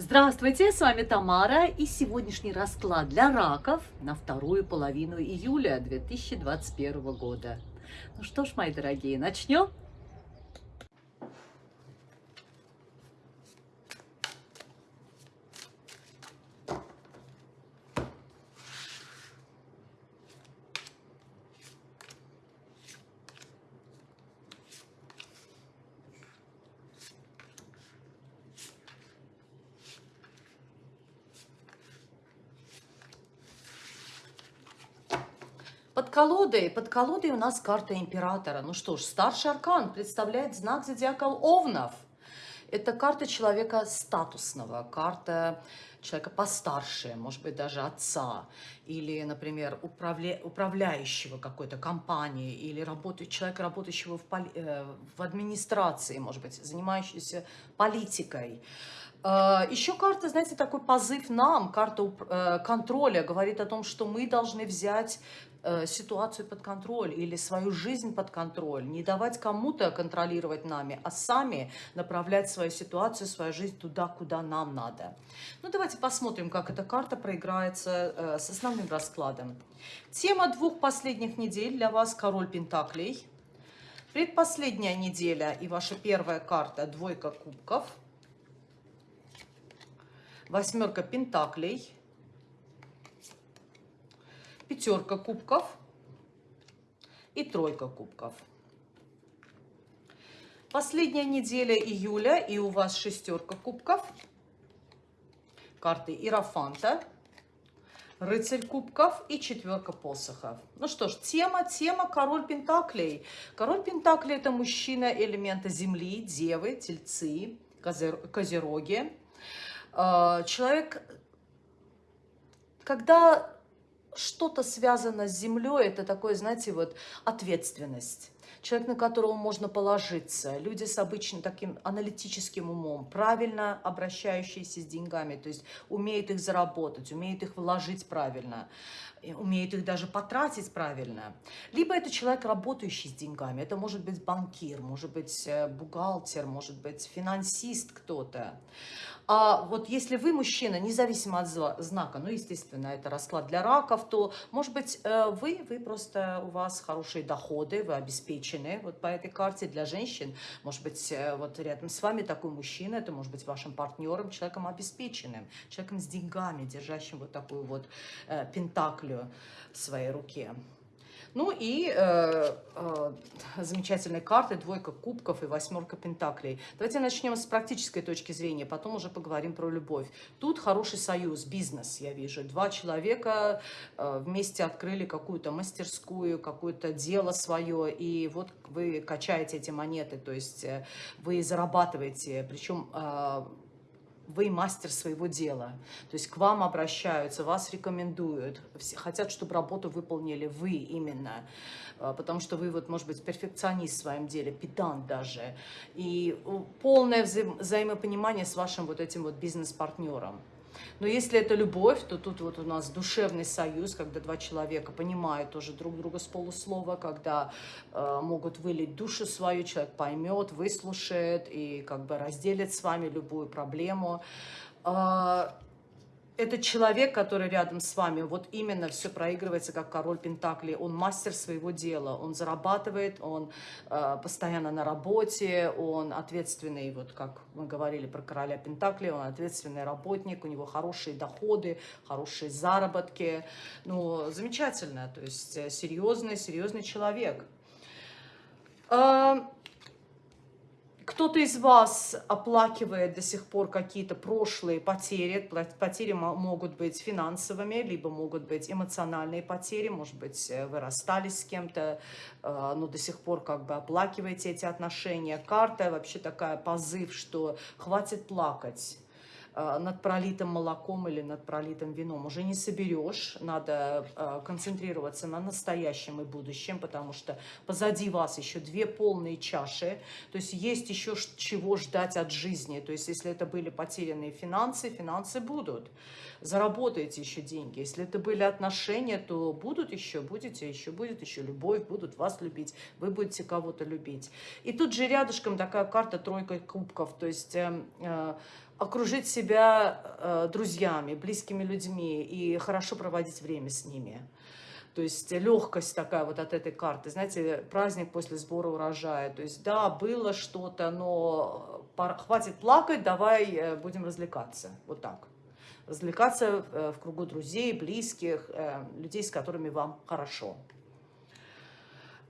Здравствуйте, с вами Тамара и сегодняшний расклад для раков на вторую половину июля 2021 года. Ну что ж, мои дорогие, начнем? Колодой, под колодой у нас карта императора. Ну что ж, старший аркан представляет знак зодиака Овнов. Это карта человека статусного, карта человека постарше, может быть, даже отца, или, например, управля... управляющего какой-то компании, или работы... человека, работающего в, поли... Э, в администрации, может быть, занимающегося политикой. Э, Еще карта, знаете, такой позыв нам, карта э, контроля, говорит о том, что мы должны взять Э, ситуацию под контроль или свою жизнь под контроль, не давать кому-то контролировать нами, а сами направлять свою ситуацию, свою жизнь туда, куда нам надо. Ну, давайте посмотрим, как эта карта проиграется с основным раскладом. Тема двух последних недель для вас – Король Пентаклей. Предпоследняя неделя и ваша первая карта – Двойка Кубков. Восьмерка Пентаклей – пятерка кубков и тройка кубков. Последняя неделя июля, и у вас шестерка кубков, карты Иерофанта, рыцарь кубков и четверка посохов. Ну что ж, тема, тема король пентаклей. Король пентаклей это мужчина элемента земли, девы, тельцы, козероги. А, человек, когда что-то связано с землей, это такое, знаете, вот ответственность. Человек, на которого можно положиться, люди с обычным таким аналитическим умом, правильно обращающиеся с деньгами, то есть умеют их заработать, умеют их вложить правильно, умеют их даже потратить правильно. Либо это человек, работающий с деньгами, это может быть банкир, может быть э, бухгалтер, может быть финансист кто-то. А вот если вы мужчина, независимо от знака, ну, естественно, это расклад для раков, то, может быть, э, вы, вы просто, у вас хорошие доходы, вы обеспечены вот по этой карте для женщин. Может быть, э, вот рядом с вами такой мужчина, это может быть вашим партнером, человеком обеспеченным, человеком с деньгами, держащим вот такую вот э, пентаклю в своей руке. Ну и э, э, замечательные карты, двойка кубков и восьмерка пентаклей. Давайте начнем с практической точки зрения, потом уже поговорим про любовь. Тут хороший союз, бизнес, я вижу. Два человека э, вместе открыли какую-то мастерскую, какое-то дело свое, и вот вы качаете эти монеты, то есть э, вы зарабатываете, причем... Э, вы мастер своего дела. То есть к вам обращаются, вас рекомендуют, хотят, чтобы работу выполнили вы именно, а, потому что вы, вот, может быть, перфекционист в своем деле, педант даже, и полное вза взаимопонимание с вашим вот этим вот бизнес-партнером. Но если это любовь, то тут вот у нас душевный союз, когда два человека понимают тоже друг друга с полуслова, когда э, могут вылить душу свою, человек поймет, выслушает и как бы разделит с вами любую проблему. Э, этот человек, который рядом с вами, вот именно все проигрывается как король Пентакли. Он мастер своего дела, он зарабатывает, он э, постоянно на работе, он ответственный, вот как мы говорили про короля Пентакли, он ответственный работник, у него хорошие доходы, хорошие заработки. Ну, замечательно, то есть э, серьезный, серьезный человек. Э, кто-то из вас оплакивает до сих пор какие-то прошлые потери. Потери могут быть финансовыми, либо могут быть эмоциональные потери. Может быть, э, вы расстались с кем-то, э, но до сих пор как бы оплакиваете эти отношения. Карта вообще такая позыв, что хватит плакать над пролитым молоком или над пролитым вином уже не соберешь. Надо э, концентрироваться на настоящем и будущем, потому что позади вас еще две полные чаши. То есть есть еще чего ждать от жизни. То есть если это были потерянные финансы, финансы будут. Заработаете еще деньги. Если это были отношения, то будут еще, будете еще, будет еще любовь, будут вас любить, вы будете кого-то любить. И тут же рядышком такая карта тройка кубков. То есть... Э, окружить себя э, друзьями, близкими людьми и хорошо проводить время с ними. То есть легкость такая вот от этой карты. Знаете, праздник после сбора урожая. То есть да, было что-то, но хватит плакать, давай э, будем развлекаться. Вот так. Развлекаться э, в кругу друзей, близких, э, людей, с которыми вам хорошо.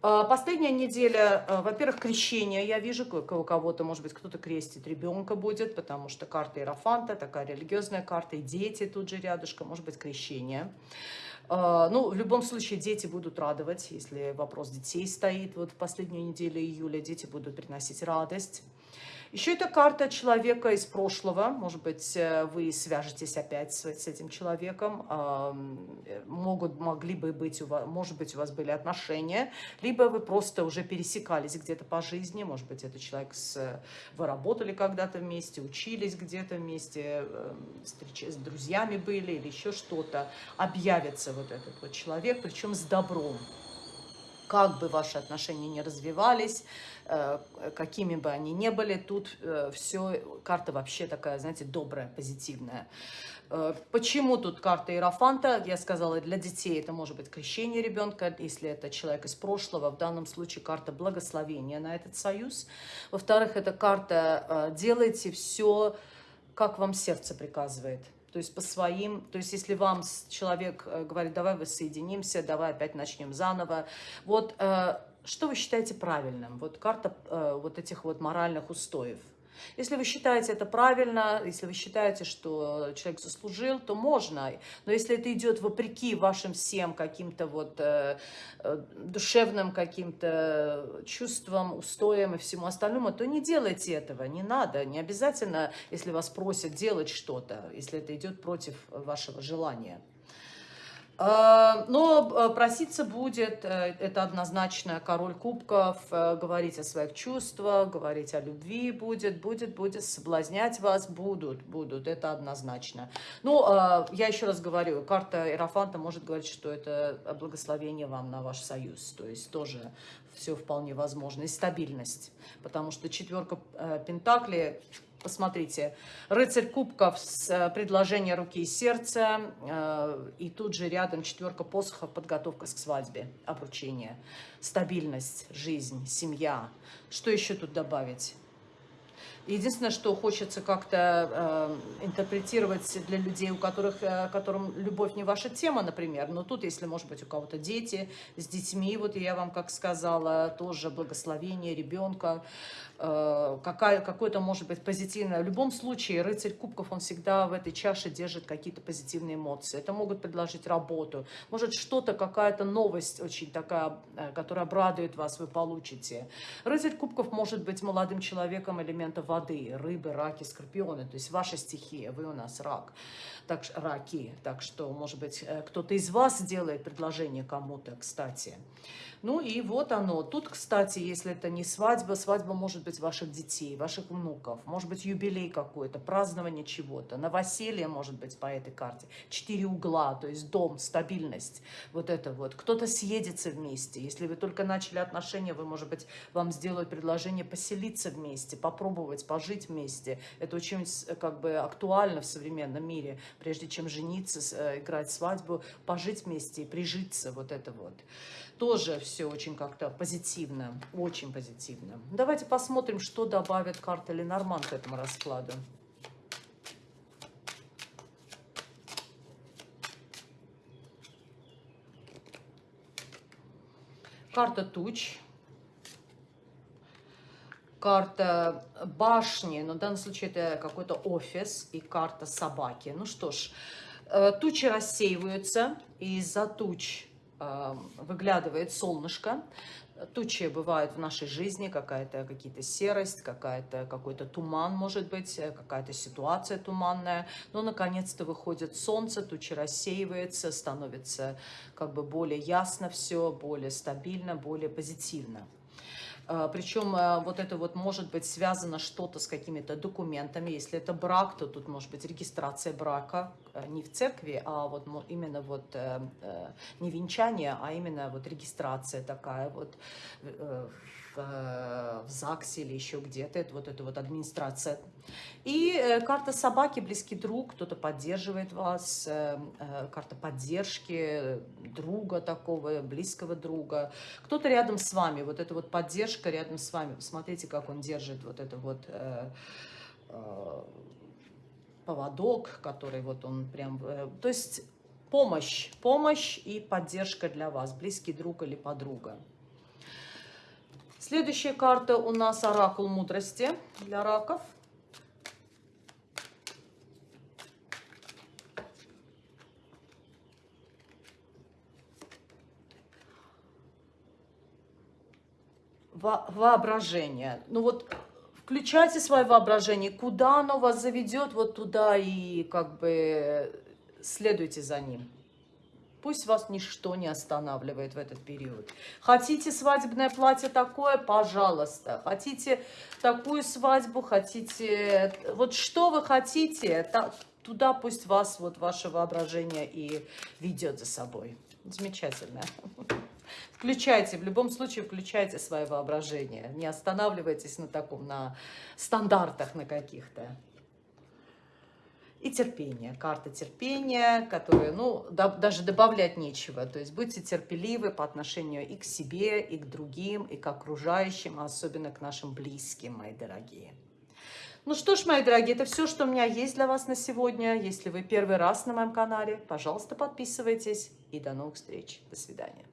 А, последняя неделя, а, во-первых, крещение. Я вижу, у кого-то, может быть, кто-то крестит ребенка будет, потому что карта Иерофанта, такая религиозная карта, и дети тут же рядышком, может быть, крещение. А, ну, в любом случае, дети будут радовать, если вопрос детей стоит. Вот в последнюю неделю июля дети будут приносить радость. Еще это карта человека из прошлого. Может быть, э, вы свяжетесь опять с, с этим человеком. Могут, могли бы быть, у вас, может быть, у вас были отношения. Либо вы просто уже пересекались где-то по жизни. Может быть, это человек с... Вы работали когда-то вместе, учились где-то вместе, с друзьями были или еще что-то. Объявится вот этот вот человек, причем с добром как бы ваши отношения не развивались, э, какими бы они ни были, тут э, все, карта вообще такая, знаете, добрая, позитивная. Э, почему тут карта Иерофанта? Я сказала, для детей это может быть крещение ребенка, если это человек из прошлого. В данном случае карта благословения на этот союз. Во-вторых, это карта «делайте все, как вам сердце приказывает». То есть по своим, то есть если вам человек э, говорит, давай воссоединимся, давай опять начнем заново, вот э, что вы считаете правильным? Вот карта э, вот этих вот моральных устоев – если вы считаете это правильно, если вы считаете, что человек заслужил, то можно. Но если это идет вопреки вашим всем каким-то вот э, э, душевным каким-то чувствам, устоям и всему остальному, то не делайте этого, не надо. Не обязательно, если вас просят делать что-то, если это идет против вашего желания. Э, но э, проситься будет, э, это однозначно король кубков, говорить о своих чувствах, говорить о любви будет, будет, будет, соблазнять вас будут, будут, это однозначно. Ну, я еще раз говорю, карта Иерофанта может говорить, что это благословение вам на ваш союз, то есть тоже все вполне возможно, и стабильность, потому что четверка Пентакли Посмотрите, рыцарь кубков с э, предложения руки и сердца, э, и тут же рядом четверка посохов, подготовка к свадьбе, обручение, стабильность, жизнь, семья. Что еще тут добавить? Единственное, что хочется как-то э, интерпретировать для людей, у которых, э, которым любовь не ваша тема, например. Но тут, если, может быть, у кого-то дети, с детьми, вот я вам как сказала, тоже благословение ребенка, э, какое-то, может быть, позитивное. В любом случае, рыцарь кубков, он всегда в этой чаше держит какие-то позитивные эмоции. Это могут предложить работу, может, что-то, какая-то новость очень такая, э, которая обрадует вас, вы получите. Рыцарь кубков может быть молодым человеком элемента воды, воды, рыбы, раки, скорпионы, то есть ваша стихия, вы у нас рак, так, раки, так что, может быть, э, кто-то из вас сделает предложение кому-то, кстати. Ну и вот оно. Тут, кстати, если это не свадьба, свадьба может быть ваших детей, ваших внуков, может быть юбилей какой-то, празднование чего-то, новоселье может быть по этой карте. Четыре угла, то есть дом, стабильность, вот это вот. Кто-то съедется вместе. Если вы только начали отношения, вы, может быть, вам сделают предложение поселиться вместе, попробовать, пожить вместе. Это очень как бы актуально в современном мире. Прежде чем жениться, э, играть свадьбу, пожить вместе и прижиться, вот это вот. Тоже все очень как-то позитивно, очень позитивно. Давайте посмотрим, что добавит карта Ленорман к этому раскладу. Карта туч. Карта башни, но в данном случае это какой-то офис и карта собаки. Ну что ж, э, тучи рассеиваются, и из-за туч выглядывает солнышко. Тучи бывают в нашей жизни, какая-то какие-то серость, какая-то какой-то туман, может быть, э, какая-то ситуация туманная. Но, наконец-то, выходит солнце, тучи рассеивается, становится как бы более ясно все, более стабильно, более позитивно. А, Причем а, вот это вот может быть связано что-то с какими-то документами. Если это брак, то тут может быть регистрация брака э, не в церкви, а вот именно вот э, э, не венчание, а именно вот регистрация такая вот в, в ЗАГСе или еще где-то. Это вот эта вот администрация. И э, карта собаки, близкий друг, кто-то поддерживает вас. Э, э, карта поддержки друга такого, близкого друга. Кто-то рядом с вами. Вот эта вот поддержка рядом с вами. Посмотрите, как он держит вот это вот... Э, э, поводок, который вот он прям... Э, то есть помощь, помощь и поддержка для вас, близкий друг или подруга. Следующая карта у нас Оракул мудрости для раков. Во воображение. Ну вот включайте свое воображение, куда оно вас заведет, вот туда и как бы следуйте за ним. Пусть вас ничто не останавливает в этот период. Хотите свадебное платье такое? Пожалуйста. Хотите такую свадьбу? Хотите... Вот что вы хотите, туда пусть вас вот ваше воображение и ведет за собой. Замечательно. Включайте, в любом случае включайте свое воображение. Не останавливайтесь на таком, на стандартах на каких-то и терпение. Карта терпения, которая, ну, да, даже добавлять нечего. То есть будьте терпеливы по отношению и к себе, и к другим, и к окружающим, а особенно к нашим близким, мои дорогие. Ну что ж, мои дорогие, это все, что у меня есть для вас на сегодня. Если вы первый раз на моем канале, пожалуйста, подписывайтесь. И до новых встреч. До свидания.